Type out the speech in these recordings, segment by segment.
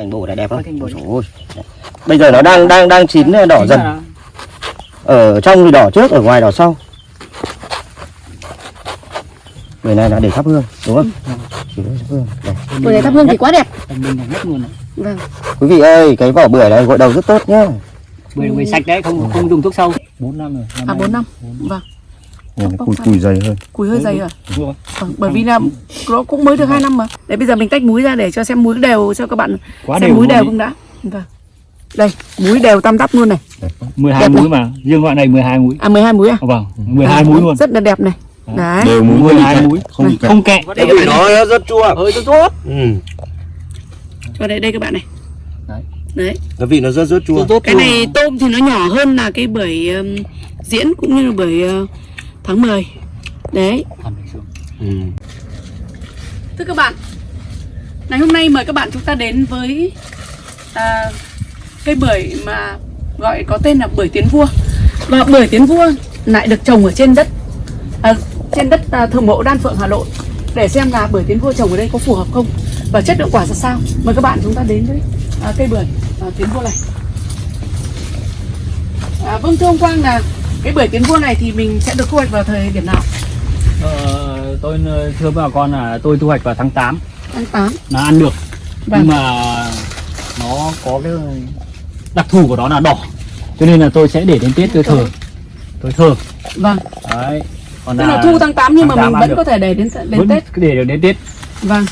cành bồ này đẹp không? Ôi. Bây giờ nó đang đang đang chín đỏ Chính dần. Ở trong thì đỏ trước, ở ngoài đỏ sau. Người này là để thắp hương, đúng không? Chỉ để thắp hương. Bưởi này thắp hương thì quá đẹp. Vâng. Quý vị ơi, cái vỏ bưởi này gội đầu rất tốt nhá. Bưởi bưởi sạch đấy, không không dùng thuốc sâu. 4 năm rồi. À 4 năm. Vâng. Nhìn Bóc cùi cùi dày hơn. Cùi hơi dày rồi. Vâng. Vâng, bởi vì là nó cũng mới được 2 năm mà. Để bây giờ mình tách muối ra để cho xem muối đều cho các bạn Quá xem đều muối đều không đã. Vâng. Đây, muối đều tăm tắp luôn này. 12 Đẹp múi mà, riêng loại này 12 múi. À 12 muối à? Vâng, 12 À, múi luôn. Rất là đẹp này. Đấy. Đều muối 12 múi, không Này. không kẹ. Cái vị nó rất chua. Hơi tốt tốt. Ừ. Cho đây đây các bạn này. Đấy. Đấy. Cái vị nó rất rất chua. tốt Cái này tôm thì nó nhỏ hơn là cái bưởi um, diễn cũng như là bưởi uh, tháng 10. Đấy. Ừ. Thưa các bạn, ngày hôm nay mời các bạn chúng ta đến với à, cây bưởi mà gọi có tên là bưởi tiến vua. Và bưởi tiến vua lại được trồng ở trên đất à, trên đất à, thờ mộ Đan Phượng Hà Nội để xem là bưởi tiến vua trồng ở đây có phù hợp không và chất lượng quả ra sao. Mời các bạn chúng ta đến với à, cây bưởi à, tiến vua này. À, vâng thưa ông Quang là cái bưởi tiến vua này thì mình sẽ được thu hoạch vào thời điểm nào? Ờ, tôi thưa bà con là tôi thu hoạch vào tháng 8 Tháng 8. là ăn được. Vâng. Nhưng mà nó có cái đặc thù của nó là đỏ. Cho nên là tôi sẽ để đến Tết tôi thờ. Tôi thờ. Vâng. Đấy. Còn Tức là thu tháng 8 nhưng mà tháng mình 8 vẫn ăn có được. thể để đến đến vẫn Tết. để được đến Tết. Vâng.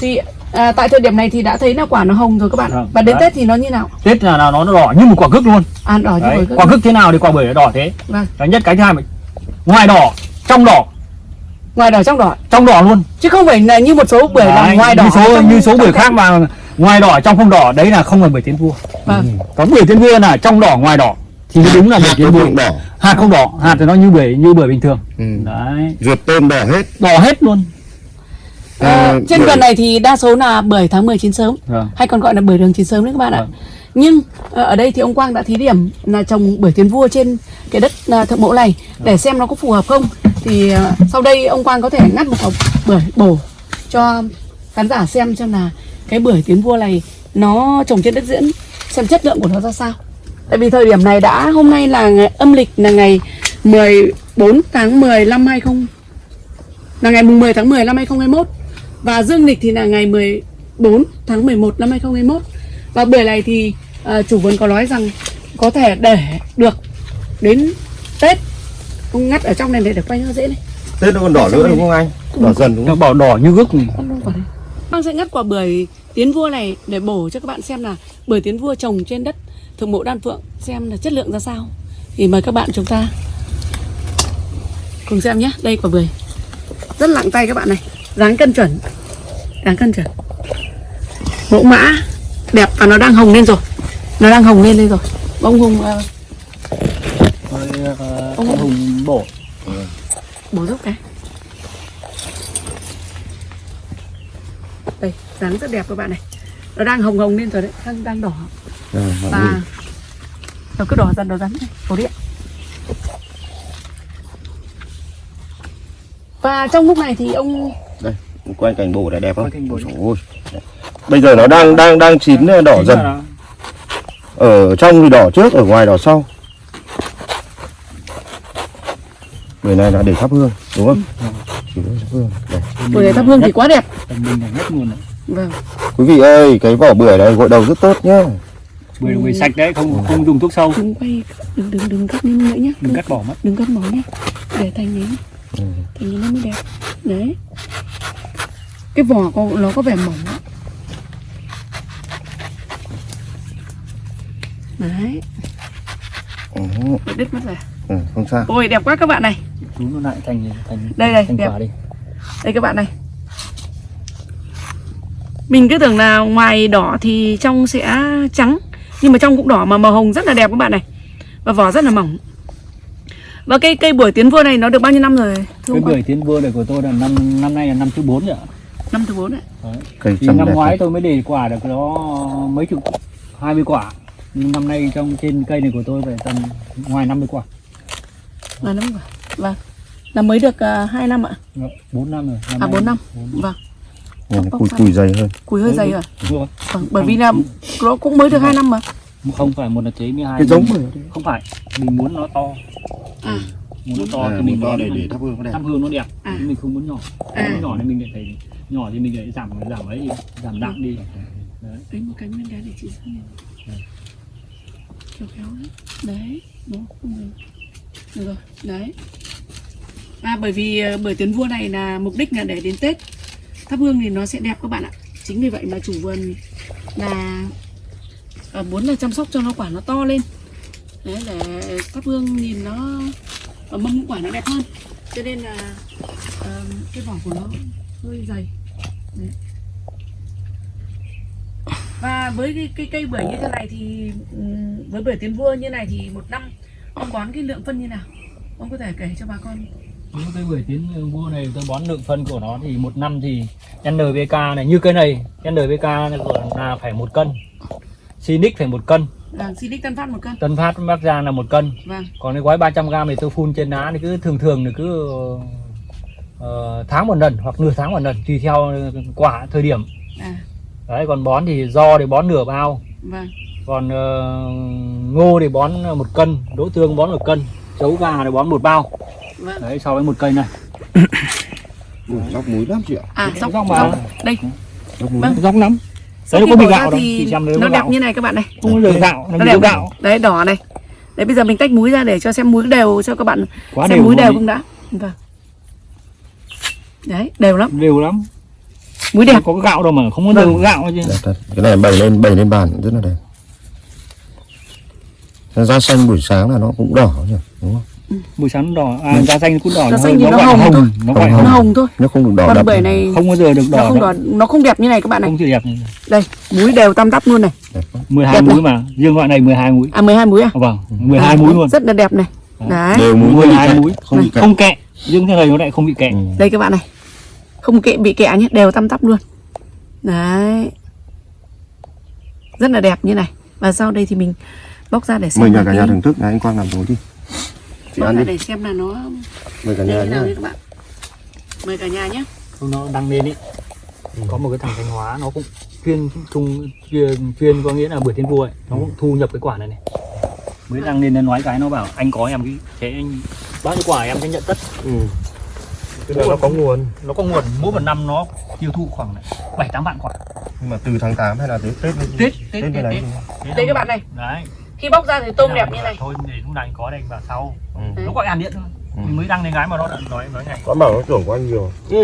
Thì à, tại thời điểm này thì đã thấy là quả nó hồng rồi các bạn. Vâng, Và đến đấy. Tết thì nó như nào? Tết là, nó nó đỏ như một quả cước luôn. À đỏ như Đấy. Quả cước thế nào thì quả bưởi nó đỏ thế. Vâng. Cái nhất cái thứ hai mà ngoài đỏ, trong đỏ, Ngoài đỏ trong đỏ. trong đỏ luôn. Chứ không phải là như một số bưởi là ngoài đỏ. như số trong- như số bưởi khác mà ngoài đỏ trong không đỏ đấy là không phải bưởi tiến vua. Vâng. Còn bưởi tiến vua là trong đỏ ngoài đỏ thì đúng là bưởi tiến vua. đỏ. Hạt không đỏ, hạt thì nó như bưởi như bưởi bình thường. Ừ. Đấy, Ruột tôm đỏ hết. đỏ hết luôn. À, À, trên vườn này thì đa số là bưởi tháng 10 chín sớm Vâng. hay còn gọi là bưởi đường chín sớm đấy các bạn ạ. Vâng. Nhưng ờ, ở đây thì ông Quang đã thí điểm là trồng bưởi tiến vua trên cái đất à, thượng mộ này để xem nó có phù hợp không. Thì sau đây ông Quang có thể ngắt một hộp bưởi bổ cho khán giả xem xem là cái bưởi tiến vua này nó trồng trên đất diễn xem chất lượng của nó ra sao. Tại vì thời điểm này đã hôm nay là ngày âm lịch là ngày 14 tháng 10 năm 20 là ngày mùng 10 tháng 10 năm 2021 và dương lịch thì là ngày 14 tháng 11 năm 2021 và bưởi này thì à, chủ vườn có nói rằng có thể để được đến Tết. Ông ngắt ở trong này để được quay nó dễ này. Tết nó còn đỏ nữa đúng không anh? Đỏ dần đúng Nó không? bảo đỏ như đây. Băng sẽ ngắt quả bưởi tiến vua này để bổ cho các bạn xem là bưởi tiến vua trồng trên đất thượng mộ đan phượng xem là chất lượng ra sao. Thì mời các bạn chúng ta cùng xem nhé. Đây quả bưởi rất nặng tay các bạn này dáng cân chuẩn. Dáng cân chuẩn. Mẫu mã đẹp và nó đang hồng lên rồi. Nó đang hồng lên lên rồi. Ông hùng ờ, Ông hùng bổ. bổ giúp cái. Đây dáng rất đẹp các bạn này. Nó đang hồng hồng lên rồi đấy. Đang đang đỏ. Mọi người. và nó cứ đỏ dần đỏ dần này cổ điện. Và trong lúc này thì ông Đây, quanh cành bồ này đẹp không? Ôi. Bây giờ nó đang đang đang chín đỏ Chính dần. là Ở trong thì đỏ trước, ở ngoài đỏ sau. Người này là để thắp hương, đúng không? Chỉ để thắp hương. Đây. bưởi này thắp hương thì quá đẹp vâng Quý vị ơi, cái vỏ bưởi này gội đầu rất tốt nhá. Bưởi bưởi sạch đấy, không không dùng thuốc sâu. đừng quay đừng đừng đừng cắt lên nữa nhé Đừng cắt bỏ mất. đừng cắt bỏ nhé để thành ấy Ừ. thành như nó mới đẹp đấy cái vỏ có nó có vẻ mỏng đấy bị đứt mất rồi ừ, không sao. ôi đẹp quá các bạn này Chú nó lại thành thành Đây, đây, thành đẹp. quả đi. đây các bạn này mình cứ tưởng là ngoài đỏ thì trong sẽ trắng nhưng mà trong cũng đỏ mà màu hồng rất là đẹp các bạn này và vỏ rất là mỏng và cây cây bưởi tiến vua này nó được bao nhiêu năm rồi thưa Cái ông Quang? bưởi tiến vua này của tôi là năm năm nay là năm thứ 4 rồi ạ. Năm thứ bốn ạ Đấy. Cây Thì năm ngoái tôi mới để quả được nó mấy chục 20 quả. Nhưng năm nay trong trên cây này của tôi phải tầm ngoài 50 quả. là năm rồi vâng. Là mới được uh, 2 năm ạ? 4 năm rồi. à 4 năm. Bốn vâng. Nhìn nó bóc cùi cùi dày hơn. Cùi hơi dày rồi rồi. vâng, bởi vì là nó cũng mới được 2 năm mà. Không phải một là chế 12 cái giống không phải. Mình muốn nó to. À. Muốn nó to à, thì mình to để để thắp hương nó đẹp. Thắp hương nó đẹp. À. nhưng mình không muốn nhỏ. À. muốn nhỏ thì mình lại phải nhỏ thì mình lại giảm giảm ấy đi giảm nặng đi. Đấy. Đấy một cánh bên cái để chị xem kéo kéo đấy đấy nó không? Được. Được rồi đấy. À bởi vì ờ, bởi tuyến vua này là mục đích là để đến tết. Thắp hương thì nó sẽ đẹp các bạn ạ. Chính vì vậy mà chủ vườn là ờ, muốn là chăm sóc cho nó quả nó to lên. Đấy để thắp hương nhìn nó ờ, mâm quả nó đẹp hơn. Cho nên là uh, cái vỏ của nó hơi dày và với cái, cái cây bưởi như thế này thì ừm, với bưởi tiến vua như này thì một năm ông bón cái lượng phân như nào? Ông có thể kể cho bà con. Những cái bưởi tiến vua này tôi bón lượng phân của nó thì một năm thì NPK này như cây này NPK này là phải một cân. Sinic phải một cân. Vâng Silic Tân Phát một cân. Tân Phát Bắc Giang là một cân. Vâng. Còn cái gói 300g thì tôi phun trên lá thì cứ thường thường thì cứ ờ, tháng một lần hoặc nửa tháng một lần tùy theo quả thời điểm. À. Đấy còn bón thì do thì bón nửa bao. Vâng. Còn ờ, ngô thì bón một cân đỗ tương bón một cân chấu gà thì bón một bao. Vâng. Đấy so với một cây này. Ui, dóc muối lắm chị ạ. À dốc Dốc mà. dốc. Đây. Dóc muối Vâng. róc lắm. Đấy nó có bị gạo đâu thì xem nó có đẹp gạo. như này các bạn này không giờ gạo nó đẹp có gạo. Đấy đỏ này. Đấy bây giờ mình tách muối ra để cho xem muối đều cho các bạn quá xem đều muối đều không đã. Vâng đấy đều lắm. Đều lắm. Muối đẹp. Không có gạo đâu mà không có Vâng. đều gạo chứ. Đẹp thật. Cái này bày lên bày lên bàn rất là đẹp. Nó da xanh buổi sáng là nó cũng đỏ nhỉ đúng không? Buổi sáng nó đỏ. À da xanh cũng đỏ Da nó xanh nó nó hồng thôi. hồng. nó gọi Hồng, nó hồng. Hồng thôi. Nó không được đỏ còn đậm. bưởi này không bao giờ được nó đỏ không đâu. đỏ nó không đẹp như này các bạn này. Không chịu đẹp đây muối đều tam tắp luôn này. Đẹp quá. 12 Đẹp múi mà riêng loại này 12 múi à 12 muối à? Vâng 12 Đấy, múi luôn. rất là đẹp này. Đấy. Đều muối 12 không bị múi kẹt, không kẹt không kẹ riêng thế này nó lại không bị kẹ Ừ. đây các bạn này. Không kệ bị kẹ nhé đều tăm tắp luôn. Đấy. Rất là đẹp như này. Và sau đây thì mình bóc ra để xem mời là cả nhà thưởng thức. Này anh quang làm tối đi. Chị bóc ăn ra đi. để xem là nó mời cả nhà nhé nhé các bạn. Mời cả nhà nhé. Không, nó đăng lên ý. Có một cái thằng thanh hóa nó cũng chuyên trung chuyên, chuyên có nghĩa là bưởi thiên vua ấy. Nó cũng thu nhập cái quả này này. Mới đăng lên nó nói cái nó bảo anh có em cái thế anh bao nhiêu quả em sẽ nhận tất? Ừ. cái này nó có nguồn. Nó có nguồn mỗi một năm nó tiêu thụ khoảng bảy tám vạn quả. Nhưng mà từ tháng 8 hay là tới Tết Tết, Tết, Tết Tết, lấy Tết. thôi. đây các bạn này. đấy. Khi bóc ra thì tôm đẹp như này. thôi để lúc nào anh có đây anh vào sau. Ừ. nó gọi ăn điện thôi. Ừ. mình mới đăng lên gái mà nó đã nói nói này có bảo nó tưởng của anh nhiều. Ừ.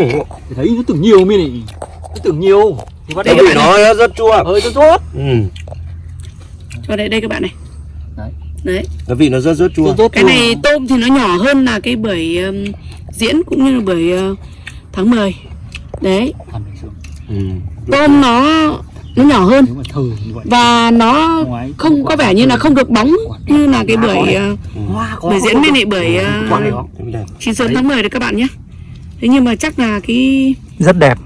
thì thấy nó tưởng nhiều mi này. Nó tưởng nhiều. Thì bắt đầu nó rất chua. Ơi cho tốt ừ. và đây đây các bạn này Đấy. cái vị nó rất rất chua. Tốt cái này tôm thì nó nhỏ hơn là cái bưởi um, diễn cũng như là bưởi uh, tháng 10 đấy. Ừ. tôm nó nó nhỏ hơn. Và nó không có vẻ như là không được bóng như là cái bưởi uh, Hoa có bưởi diễn với lại bưởi quả này Cái vị này. chín sớm tháng 10 đấy các bạn nhé. Thế nhưng mà chắc là cái rất đẹp.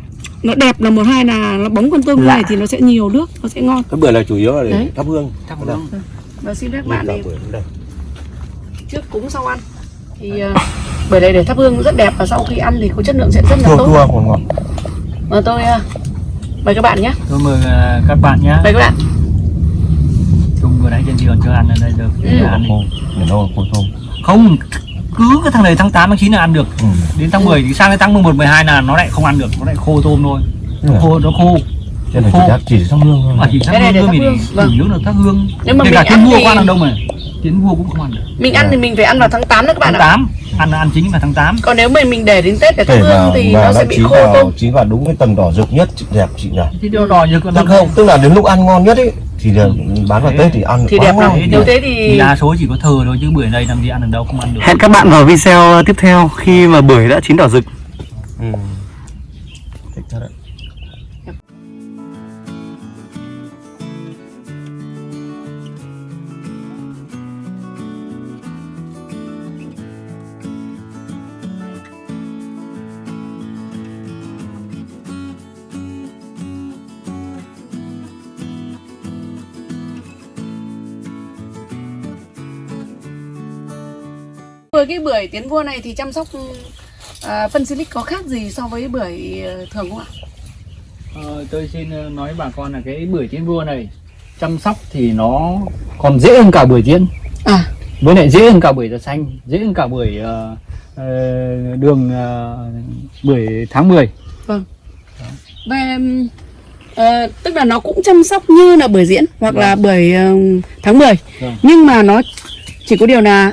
nó đẹp là một hai là nó bóng con tôm này thì nó sẽ nhiều nước nó sẽ ngon. Cái bưởi này chủ yếu là để thắp hương. Chắc Đây. Và xin phép các bạn đẹp. trước cúng sau ăn. Thì uh, bưởi này để thắp hương rất đẹp và sau khi ăn thì có chất lượng sẽ rất là tốt. chua ngọt ngọt và tôi uh, mời các bạn nhé. Tôi mời à, các bạn nhé. Mời các bạn. Chung vừa nãy trên giường cho ăn ở đây được. Ừ. ăn để nó khô tôm không cứ cái thằng này tháng 8 tháng 9 là ăn được. Ừ. đến tháng 10 thì sang đến tháng 11 12 là nó lại không ăn được. Nó lại khô tôm thôi. Ừ. khô nó khô Cái này chỉ thắp chỉ thắp hương thôi mà. Chỉ thắp Cái này để hương thắp mình hương, chủ vâng. yếu là thắp hương. Nếu mà kể mình cả ăn vua thì- có ăn được đâu mà? Tiến vua cũng không ăn được. Mình ăn thì mình phải ăn vào tháng 8 đấy các bạn tháng ạ 8 ăn là ăn chính vào tháng 8 còn nếu mà mình để đến tết để thắp hương thì nó nó sẽ bị khô vào tôm chín vào đúng cái tầng đỏ rực nhất chị- đẹp chị nhỉ? Thì điều đỏ như con tức không tức là đến lúc ăn ngon nhất ấy thì là bán vào Thế. tết thì ăn thì đẹp lắm. Nếu thế thì thì đa số chỉ có thờ thôi chứ bưởi này làm gì ăn được đâu không ăn được. Hẹn các bạn vào video tiếp theo khi mà bưởi đã chín đỏ rực. ừ. Với cái bưởi tiến vua này thì chăm sóc à, phân silic có khác gì so với bưởi ờ, thường không ạ? Tôi xin ờ, nói bà con là cái bưởi tiến vua này chăm sóc thì nó còn dễ hơn cả bưởi tiến à. Với lại dễ hơn cả bưởi da xanh dễ hơn cả bưởi ờ, ờ, đường ờ, bưởi tháng 10 và ừm, ờ, tức là nó cũng chăm sóc như là bưởi diễn hoặc là bưởi ờ, tháng 10 Vâng. nhưng mà nó chỉ có điều là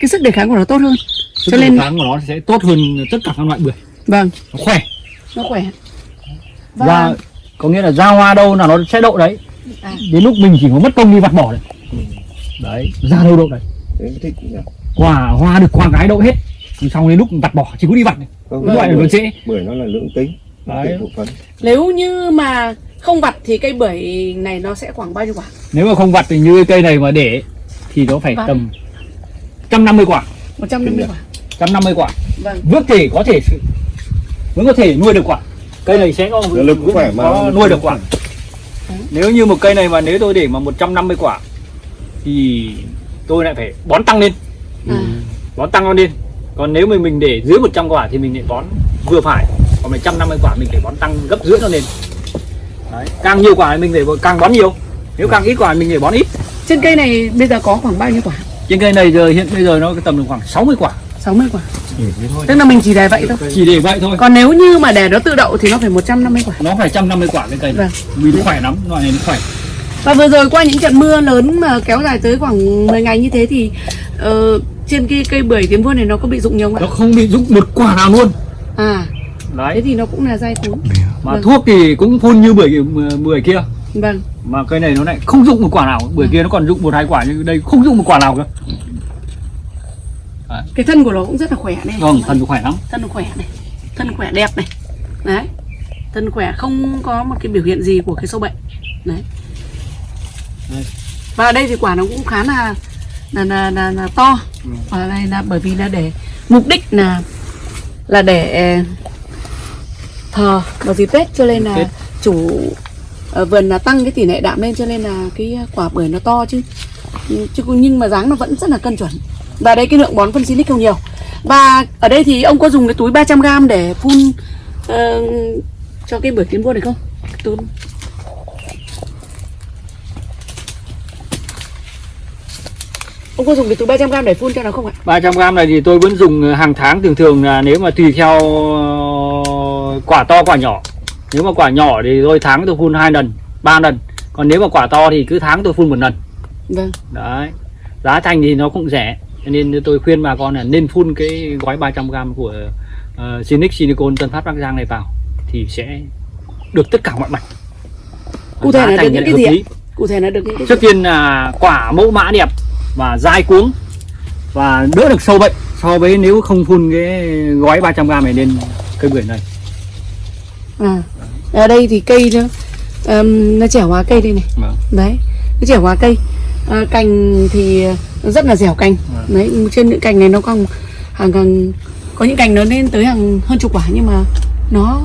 cái sức đề kháng của nó tốt hơn. Sức Cho đề nên- kháng của nó sẽ tốt hơn tất cả các loại bưởi. Vâng. Nó khỏe. Nó khỏe. Và ra có nghĩa là ra hoa đâu là nó sẽ đậu đấy. À, đến lúc mình chỉ có mất công đi vặt bỏ đấy. Đấy ra đâu đậu đấy. Đấy, thích nhỉ? quả hoa được quả gái đậu hết. Xong đến lúc vặt bỏ chỉ có đi vặt này Không, cái loại này nó dễ bưởi nó là lưỡng tính Đấy. Nếu như mà không vặt thì cây bưởi này nó sẽ khoảng bao nhiêu quả? Nếu mà không vặt thì như cái cây này mà để thì nó phải Vâng. tầm 150 quả. 150 quả. 150 quả. Vâng. Vẫn thể có thể vẫn có thể nuôi được quả. Cây này sẽ có lực cũng khỏe mà. có nuôi được quả. Nếu như một cây này mà nếu tôi để mà 150 quả thì tôi lại phải bón tăng lên. À, bón tăng lên. Còn nếu mà mình để dưới 100 quả thì mình lại bón vừa phải. Còn 150 quả mình phải bón tăng gấp rưỡi nó lên. Đấy. càng nhiều quả thì mình phải càng bón nhiều. Nếu càng ít quả thì mình phải bón ít. Trên cây này bây giờ có khoảng bao nhiêu quả trên cây này giờ hiện bây giờ nó tầm được khoảng 60 quả. 60 quả. Ừ, thế tức là mình chỉ để vậy thôi. Chỉ để vậy thôi. Còn nếu như mà để nó tự đậu thì nó phải 150 quả. Nó phải 150 quả cái cây này. Vâng. Vì nó khỏe lắm loại này nó khỏe. Và vừa rồi qua những trận mưa lớn mà kéo dài tới khoảng 10 ngày như thế thì ờ, trên cái cây bưởi tiến vua này nó có bị rụng nhiều không nó ạ? không bị rụng một quả nào luôn. À, thế đấy thì nó cũng là dai cuốn. mà Vâng. thuốc thì cũng phun như bưởi bưởi kia Vâng, mà cây này nó lại không rụng một quả nào bưởi kia nó còn rụng một hai quả nhưng đây không rụng một quả nào cơ cái thân của nó cũng rất là khỏe này. vâng thân nó khỏe lắm Thân nó khỏe này, thân khỏe đẹp này. Đấy, thân khỏe không có một cái biểu hiện gì của cái sâu bệnh. Đấy. Đây. Và ở đây thì quả nó cũng khá là là là, là, là to. Ừ. Và đây là bởi vì là để mục đích là là để ờ, thờ vào dịp Tết cho nên là Tết. chủ Ờ, vườn là tăng cái tỷ lệ đạm lên cho nên là cái quả bưởi nó to chứ. Chứ nhưng mà dáng nó vẫn rất là cân chuẩn. Và đây cái lượng bón phân xinic không nhiều. Và ở đây thì ông có dùng cái túi 300g để phun uh, cho cái bưởi tiến vua này không? Túi ông có dùng cái túi 300g để phun cho nó không ạ? 300g này thì tôi vẫn dùng hàng tháng thường thường là nếu mà tùy theo ờ, quả to quả nhỏ nếu mà quả nhỏ thì tôi tháng tôi phun hai lần ba lần. Còn nếu mà quả to thì cứ tháng tôi phun một lần. Vâng. Đấy. Giá thành thì nó cũng rẻ cho nên tôi khuyên bà con là nên phun cái gói 300g của uh, Sinic Silicon Tân Phát Bắc Giang này vào thì sẽ được tất cả mọi mặt. Cụ thể là được những cái gì lý. cụ thể là được những cái trước tiên là quả mẫu mã đẹp và dai cuống và đỡ được sâu bệnh. So với nếu không phun cái gói 300g này lên cây bưởi này. À ở đây thì cây nó ừm, nó trẻ hóa cây đây này. Vâng. đấy nó trẻ hóa cây. À, cành thì nó rất là dẻo cành. Vâng. đấy trên những cành này nó còn hàng hàng có những cành nó lên tới hàng hơn chục quả nhưng mà nó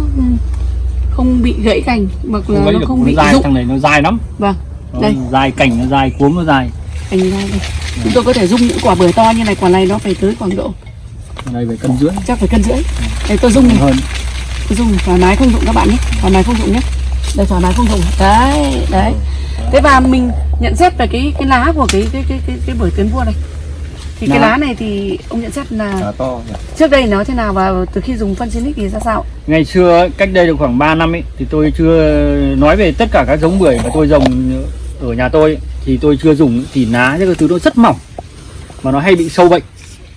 không bị gãy cành hoặc là không nó không bị dai rụng. thằng này nó dai lắm. Vâng Nó đây. dai cành nó dai cuống nó dai cành dai đây. Chúng tôi có thể dùng những quả bưởi to như này quả này nó phải tới khoảng độ đây phải cân rưỡi. Chắc phải cân rưỡi. Đây tôi dùng này. Hơn dùng thoải mái không dụng các bạn nhé. Thoải mái không dụng nhé. Đây thoải mái không dụng đấy đấy. Thế và mình nhận xét về cái cái lá của cái cái cái cái, cái bưởi tiến vua này. Thì cái Lá. lá này thì ông nhận xét là Lá to nhỉ? trước đây nó thế nào và từ khi dùng phân xinic thì ra sao? Ngày xưa cách đây được khoảng 3 năm ấy thì tôi chưa nói về tất cả các giống bưởi mà tôi trồng ở nhà tôi thì tôi chưa dùng thì lá cái thứ nó rất mỏng mà nó hay bị sâu bệnh.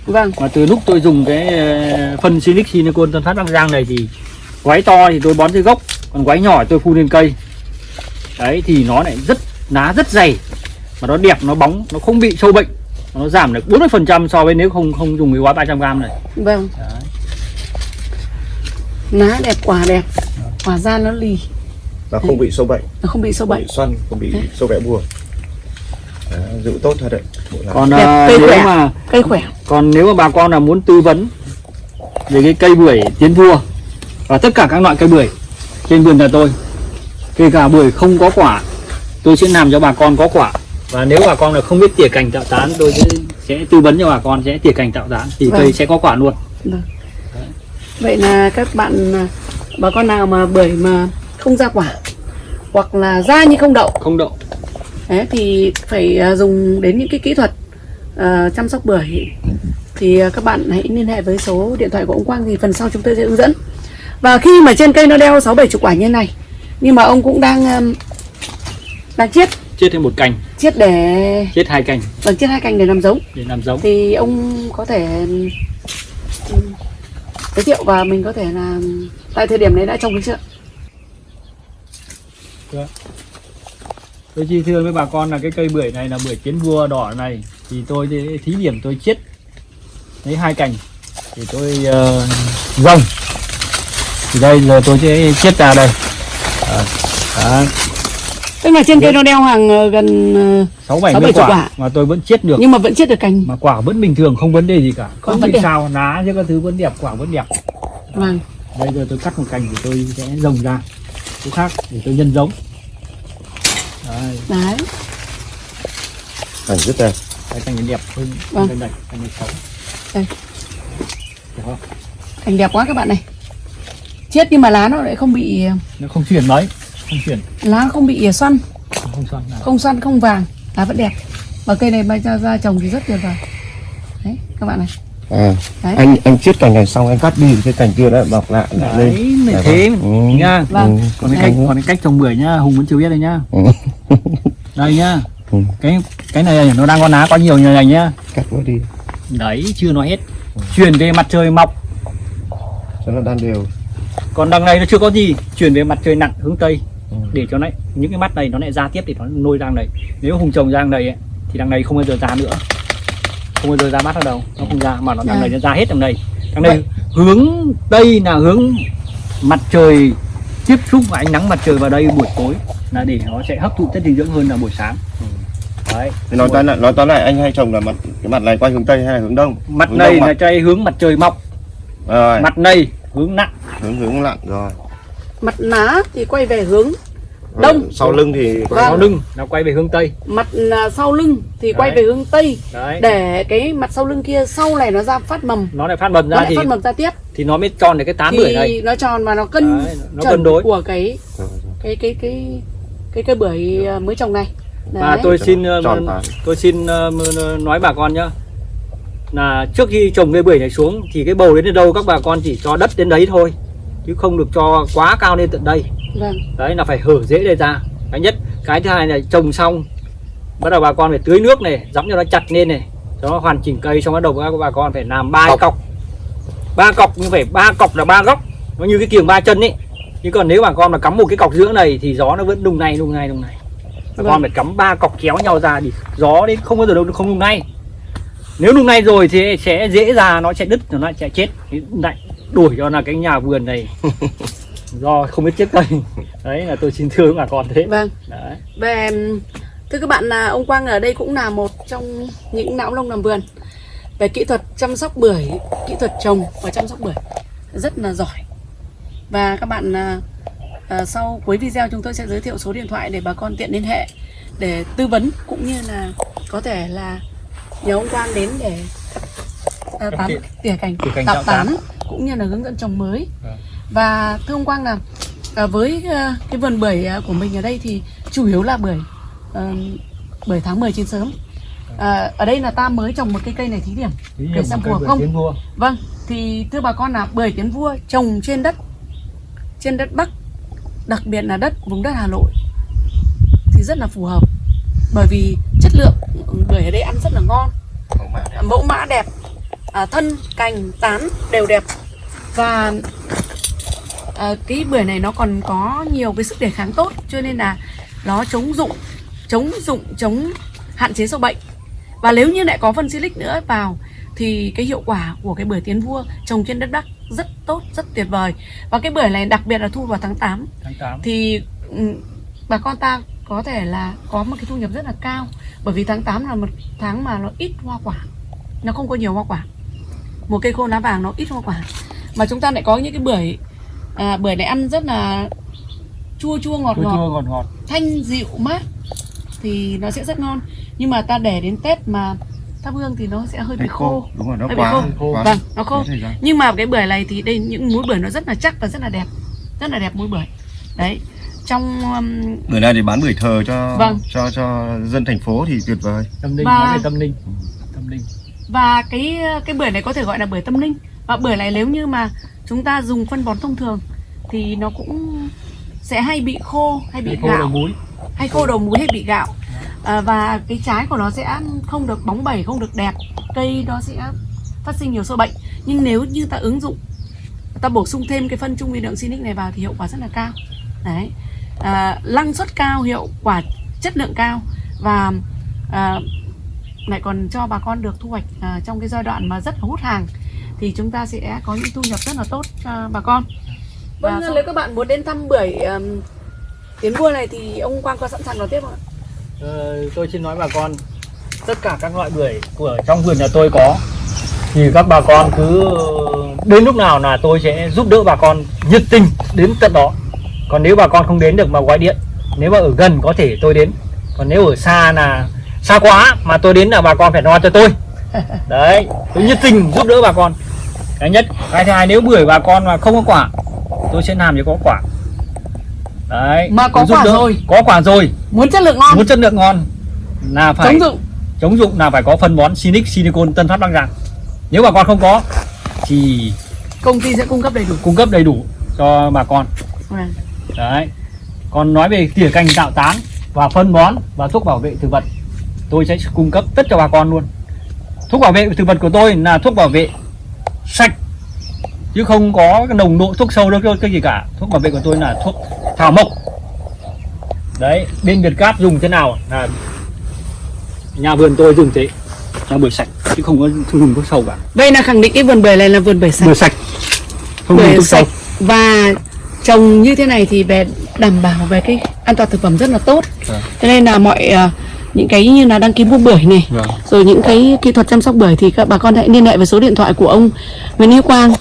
Vâng. Mà từ lúc tôi dùng cái ờ, phân Sinic Silicon Tân Phát Bắc Giang này thì quái to thì tôi bón dưới gốc còn quái nhỏ tôi phun lên cây. Đấy thì nó lại rất lá rất dày. Mà nó đẹp nó bóng nó không bị sâu bệnh. Nó giảm được 40% so với nếu không không dùng cái gói 300g này. Vâng. Đấy. lá đẹp quả đẹp. Quả da nó lì. Nó không bị sâu bệnh, nó không bị sâu bệnh. xoăn, không bị sâu vẽ bùa. Đấy, giữ tốt thật đấy. Còn Đẹp, cây nếu khỏe. mà cây khỏe. còn nếu mà bà con là muốn tư vấn về cái cây bưởi tiến vua và tất cả các loại cây bưởi trên vườn nhà tôi kể cả bưởi không có quả tôi sẽ làm cho bà con có quả. Và nếu bà con là không biết tỉa cành tạo tán tôi sẽ, sẽ tư vấn cho bà con sẽ tỉa cành tạo tán thì Vâng. cây sẽ có quả luôn. Vậy là các bạn à, bà con nào mà bưởi mà không ra quả hoặc là ra nhưng không đậu. Không đậu. Đấy, thì phải à, dùng đến những cái kỹ thuật à, chăm sóc bưởi. Thì các bạn hãy liên hệ với số điện thoại của ông Quang thì phần sau chúng tôi sẽ hướng dẫn và khi mà trên cây nó đeo sáu bảy chục quả như này nhưng mà ông cũng đang um, đang chiết. Chết thêm một cành. Chiết để chết hai cành. Bằng chiết hai cành để làm giống. Để làm giống. Thì ông có thể um, giới thiệu và mình có thể là tại thời điểm đấy đã trồng được chưa? Tôi chi thưa với bà con là cái cây bưởi này là bưởi chiến vua đỏ này. Thì tôi thí điểm tôi chiết lấy hai cành. Thì tôi uh, dâng thì đây giờ tôi sẽ chiết ra đây. Đó. Đó. tức là trên cây nó đeo hàng ờ, gần ờ, sáu bảy Sáu, mươi bảy chục quả, quả. mà tôi vẫn chiết được. Nhưng mà vẫn chiết được cành. Mà quả vẫn bình thường không vấn đề gì cả. Không bị sao lá chứ các thứ vẫn đẹp quả vẫn đẹp. Vâng. Bây giờ tôi cắt một cành thì tôi sẽ rồng ra. Chỗ khác để tôi nhân giống. Đấy. Đấy. Cảnh rất đẹp. Cái cành đẹp hơn Vâng. cành này cành này xấu. Đây. Cành đẹp quá các bạn này chiết nhưng mà lá nó lại không bị nó không chuyển mấy không chuyển lá không bị xoăn không xoăn nào không xoăn không vàng lá vẫn đẹp và cây này bay ra, ra trồng thì rất tuyệt vời đấy các bạn này à Đấy. anh anh chiết cành này xong anh cắt đi cái cành kia đã bọc lại lại lên đấy Dạ thế vâng. Ừ. nha Vâng. Ừ. còn cái Đấy. cách còn cái cách trồng bưởi nhá hùng vẫn chưa biết đây nhá Ừ. đây nhá Ừ. cái cái này nó đang có lá có nhiều như này nhá cắt nó đi đấy chưa nói hết chuyển về mặt trời mọc cho nó đan đều còn đằng này nó chưa có gì chuyển về mặt trời nặng hướng tây. Ừ. để cho nó những cái mắt này nó lại ra tiếp để nó nuôi rang này. Nếu hùng trồng rang này ấy, thì đằng này không bao giờ ra nữa. Không bao giờ ra mắt ở đâu nó không ra mà nó đằng À. này nó ra hết đằng này. Đằng này hướng tây là hướng mặt trời tiếp xúc với ánh nắng mặt trời vào đây buổi tối là để nó sẽ hấp thụ chất dinh dưỡng hơn là buổi sáng. Đấy. Thì nói tóm lại nói tóm lại anh hay trồng là mặt cái mặt này quay hướng tây hay là hướng đông? Mặt hướng này đông là mặt. trái hướng mặt trời mọc. Rồi. Mặt này hướng nặng hướng hướng lặn. Rồi. Mặt lá thì quay về hướng Đông. Sau lưng thì Vâng. sau lưng nó quay về hướng tây. Mặt à, sau lưng thì quay Đấy. về hướng tây. Đấy. Để cái mặt sau lưng kia sau này nó ra phát mầm. Nó lại phát mầm nó ra lại thì phát mầm ra tiếp. thì nó mới tròn được cái tán bưởi này. thì nó tròn và nó cân Đấy, nó cân đối. của cái cái cái cái cái cây bưởi à, mới trồng này. Và Đấy. tôi xin tròn tôi xin ờ, m- nói bà con nhá. Là trước khi trồng cây bưởi này xuống thì cái bầu đến đâu các bà con chỉ cho đất đến đấy thôi chứ không được cho quá cao lên tận đây. Vâng. Đấy là phải hở rễ đây ra. Cái nhất cái thứ hai là trồng xong bắt đầu bà con phải tưới nước này dẫm cho nó chặt lên này cho nó hoàn chỉnh cây xong bắt đầu các bà con phải làm ba Cọc. cọc. Ba cọc như phải ba cọc là ba góc. Nó như cái kiềng ba chân ấy. Chứ còn nếu bà con mà cắm một cái cọc giữa này thì gió nó vẫn đùng này đùng này đùng này. Bà Vâng. con phải cắm ba cọc kéo nhau ra thì gió đến không bao giờ đâu không đùng này. Nếu đùng này rồi thì sẽ dễ ra nó sẽ đứt nó sẽ chết. Lại đuổi cho là cái nhà vườn này. Do không biết chết cây. Đấy là tôi xin thưa với bà con thế. Vâng. Đấy. Về thưa các bạn là ông Quang ở đây cũng là một trong những não lông làm vườn. Về kỹ thuật chăm sóc bưởi kỹ thuật trồng và chăm sóc bưởi rất là giỏi. Và các bạn à, à, sau cuối video chúng tôi sẽ giới thiệu số điện thoại để bà con tiện liên hệ để tư vấn cũng như là có thể là nhờ ông Quang đến để à, tán Tỉa- cành tỉa cành tạo tán. tán cũng như là hướng dẫn trồng mới. Vâng. và thưa ông Quang là à, với à, cái vườn bưởi à, của mình ở đây thì chủ yếu là bưởi à, bưởi tháng 10 trên sớm. À, ở đây là ta mới trồng một cây cây này thí điểm Để xem phù hợp không? vua. Vâng thì thưa bà con là bưởi tiến vua trồng trên đất trên đất bắc đặc biệt là đất vùng đất hà nội thì rất là phù hợp. Bởi vì chất lượng bưởi ở đây ăn rất là ngon mẫu mã đẹp à, thân cành tán đều đẹp. Và à, cái bưởi này nó còn có nhiều cái sức đề kháng tốt cho nên là nó chống dụng chống dụng chống hạn chế sâu bệnh. Và nếu như lại có phân silic nữa vào thì cái hiệu quả của cái bưởi tiến vua trồng trên đất bắc rất tốt rất tuyệt vời. Và cái bưởi này đặc biệt là thu vào tháng 8 tháng 8 thì ừ, bà con ta có thể là có một cái thu nhập rất là cao bởi vì tháng 8 là một tháng mà nó ít hoa quả. Nó không có nhiều hoa quả một cây khô lá vàng nó ít hoa quả. Mà chúng ta lại có những cái bưởi à, bưởi này ăn rất là chua chua ngọt chua ngọt chua ngọt ngọt thanh dịu mát thì nó sẽ rất ngon. Nhưng mà ta để đến tết mà thắp hương thì nó sẽ hơi bị Hay khô. đúng rồi nó Hơi bị quá khô. quá vâng nó khô. Nhưng mà cái bưởi này thì đây những múi bưởi nó rất là chắc và rất là đẹp. Rất là đẹp múi bưởi. Đấy trong um, bưởi này thì bán bưởi thờ cho Vâng. cho cho dân thành phố thì tuyệt vời. Tâm linh Và- nói về tâm linh. Tâm linh và cái cái bưởi này có thể gọi là bưởi tâm linh. Và bưởi này nếu như mà chúng ta dùng phân bón thông thường thì nó cũng sẽ hay bị khô hay bị khô đầu gạo. múi hay khô đầu múi hay bị gạo. À, và cái trái của nó sẽ không được bóng bẩy không được đẹp. Cây nó sẽ phát sinh nhiều sâu bệnh. Nhưng nếu như ta ứng dụng ta bổ sung thêm cái phân trung vi lượng Sinic này vào thì hiệu quả rất là cao. Đấy. À, năng suất cao hiệu quả chất lượng cao. Và à, lại còn cho bà con được thu hoạch à, trong cái giai đoạn mà rất là hút hàng thì chúng ta sẽ có những thu nhập rất là tốt cho bà con. Vâng Và nếu các bạn muốn đến thăm bưởi um, tiến vua này thì ông Quang có sẵn sàng đón tiếp không ạ? Ờ, tôi xin nói bà con tất cả các loại bưởi của trong vườn nhà tôi có thì các bà con cứ đến lúc nào là tôi sẽ giúp đỡ bà con nhiệt tình đến tận đó. Còn nếu bà con không đến được mà gọi điện nếu mà ở gần có thể tôi đến. Còn nếu ở xa là xa quá mà tôi đến là bà con phải lo cho tôi. Đấy tôi nhiệt tình giúp đỡ bà con. Cái nhất cái thứ hai nếu bưởi bà con mà không có quả tôi sẽ làm cho có quả. Đấy Mà có quả đỡ. rồi. có quả rồi. Muốn chất lượng ngon, muốn chất lượng ngon là phải chống dụng. chống dụng là phải có phân bón Sinic Silicon Tân Phát Bắc Giang. Nếu bà con không có thì công ty sẽ cung cấp đầy đủ. cung cấp đầy đủ cho bà con. Vâng. đấy. Còn nói về tỉa cành tạo tán và phân bón và thuốc bảo vệ thực vật tôi sẽ cung cấp tất cho bà con luôn. Thuốc bảo vệ thực vật của tôi là thuốc bảo vệ sạch chứ không có cái nồng độ thuốc sâu đâu cái gì cả. Thuốc bảo vệ của tôi là thuốc thảo mộc. Đấy bên Việt Cát dùng thế nào? Là nhà vườn tôi dùng thế là bưởi sạch chứ không có không dùng thuốc sâu cả. Đây là khẳng định cái vườn bưởi này là vườn bưởi sạch. bưởi sạch không dùng Bưởi thuốc sâu. và trồng như thế này thì về đảm bảo về cái an toàn thực phẩm rất là tốt. Vâng. Cho nên là mọi ờ, những cái như là đăng ký mua bưởi này, Vâng. rồi những cái kỹ thuật chăm sóc bưởi thì các bà con hãy liên hệ với số điện thoại của ông Nguyễn Hữu Quang.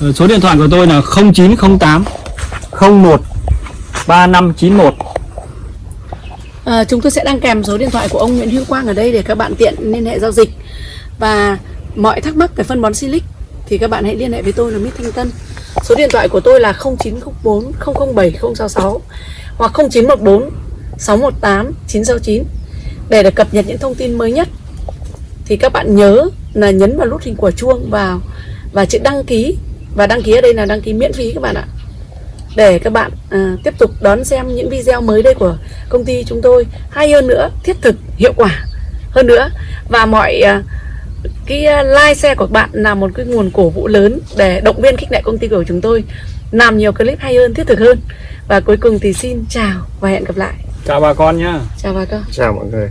Ờ, Số điện thoại của tôi là 0908 01 3591 À, chúng tôi sẽ đăng kèm số điện thoại của ông Nguyễn Hữu Quang ở đây để các bạn tiện liên hệ giao dịch và mọi thắc mắc về phân bón Silic thì các bạn hãy liên hệ với tôi là Mít Thanh Tân. Số điện thoại của tôi là 0904 007 066 hoặc 0914 618 969 để được cập nhật những thông tin mới nhất. Thì các bạn nhớ là nhấn vào nút hình quả chuông vào và chữ đăng ký và đăng ký ở đây là đăng ký miễn phí các bạn ạ. Để các bạn à, tiếp tục đón xem những video mới đây của công ty chúng tôi hay hơn nữa thiết thực hiệu quả. Hơn nữa và mọi à, cái à, like share của bạn là một cái nguồn cổ vũ lớn để động viên khích lệ công ty của chúng tôi làm nhiều clip hay hơn thiết thực hơn. Và cuối cùng thì xin chào và hẹn gặp lại. Chào bà con nhá. Chào bà con. Chào mọi người